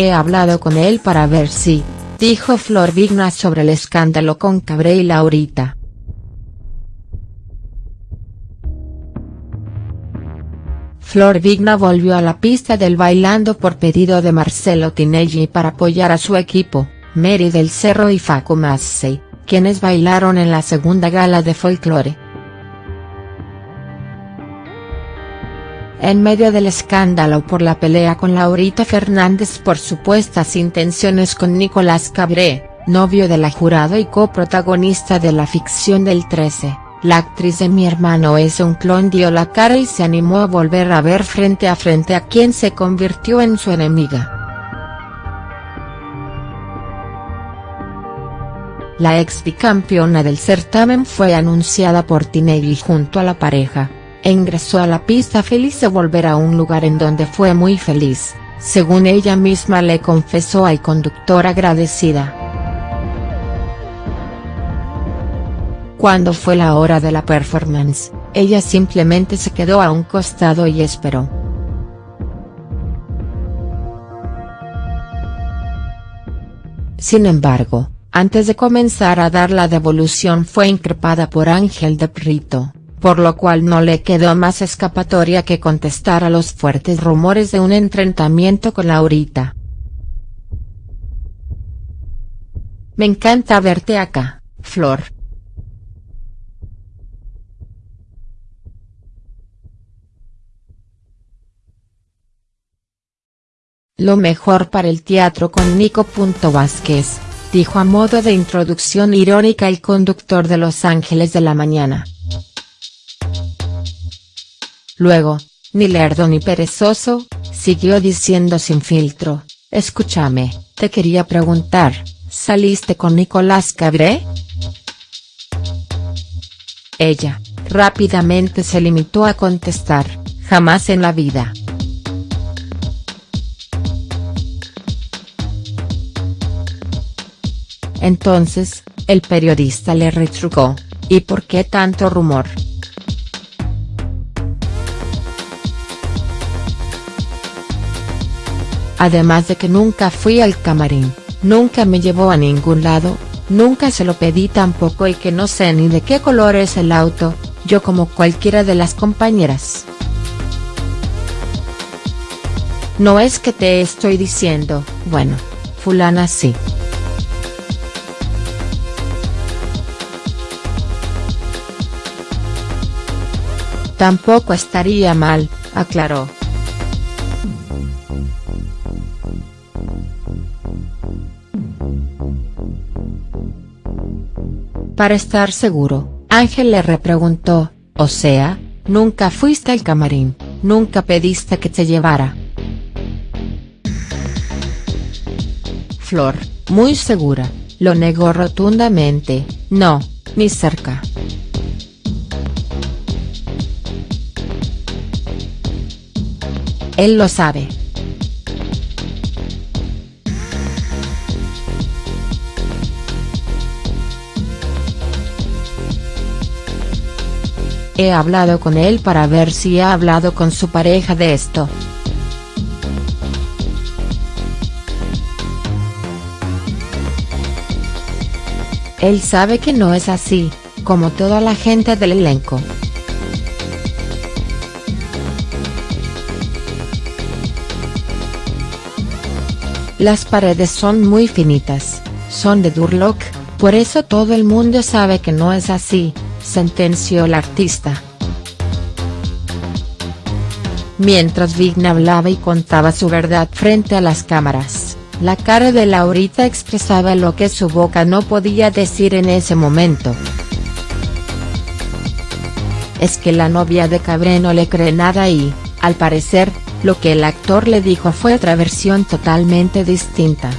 He hablado con él para ver si, dijo Flor Vigna sobre el escándalo con Cabré y Laurita. Flor Vigna volvió a la pista del bailando por pedido de Marcelo Tinelli para apoyar a su equipo, Mary del Cerro y Facu Massey, quienes bailaron en la segunda gala de folclore. En medio del escándalo por la pelea con Laurita Fernández por supuestas intenciones con Nicolás Cabré, novio de la jurado y coprotagonista de la ficción del 13 la actriz de Mi hermano es un clon dio la cara y se animó a volver a ver frente a frente a quien se convirtió en su enemiga. La ex bicampeona del certamen fue anunciada por Tinelli junto a la pareja, e ingresó a la pista feliz de volver a un lugar en donde fue muy feliz, según ella misma le confesó al conductor agradecida. Cuando fue la hora de la performance, ella simplemente se quedó a un costado y esperó. Sin embargo, antes de comenzar a dar la devolución fue increpada por Ángel de Prito, por lo cual no le quedó más escapatoria que contestar a los fuertes rumores de un enfrentamiento con Laurita. Me encanta verte acá, Flor. Lo mejor para el teatro con Nico. Vázquez, dijo a modo de introducción irónica el conductor de Los Ángeles de la Mañana. Luego, ni lerdo ni perezoso, siguió diciendo sin filtro, escúchame, te quería preguntar, ¿saliste con Nicolás Cabré? Ella, rápidamente se limitó a contestar, jamás en la vida. Entonces, el periodista le retrucó, ¿y por qué tanto rumor?. Además de que nunca fui al camarín, nunca me llevó a ningún lado, nunca se lo pedí tampoco y que no sé ni de qué color es el auto, yo como cualquiera de las compañeras. No es que te estoy diciendo, bueno, fulana sí. Tampoco estaría mal, aclaró. Para estar seguro, Ángel le repreguntó, o sea, nunca fuiste al camarín, nunca pediste que te llevara. Flor, muy segura, lo negó rotundamente, no, ni cerca. Él lo sabe. He hablado con él para ver si ha hablado con su pareja de esto. Él sabe que no es así, como toda la gente del elenco. Las paredes son muy finitas, son de Durlock, por eso todo el mundo sabe que no es así, sentenció el artista. Mientras Vigna hablaba y contaba su verdad frente a las cámaras, la cara de Laurita expresaba lo que su boca no podía decir en ese momento. Es que la novia de Cabré no le cree nada y, al parecer, lo que el actor le dijo fue otra versión totalmente distinta.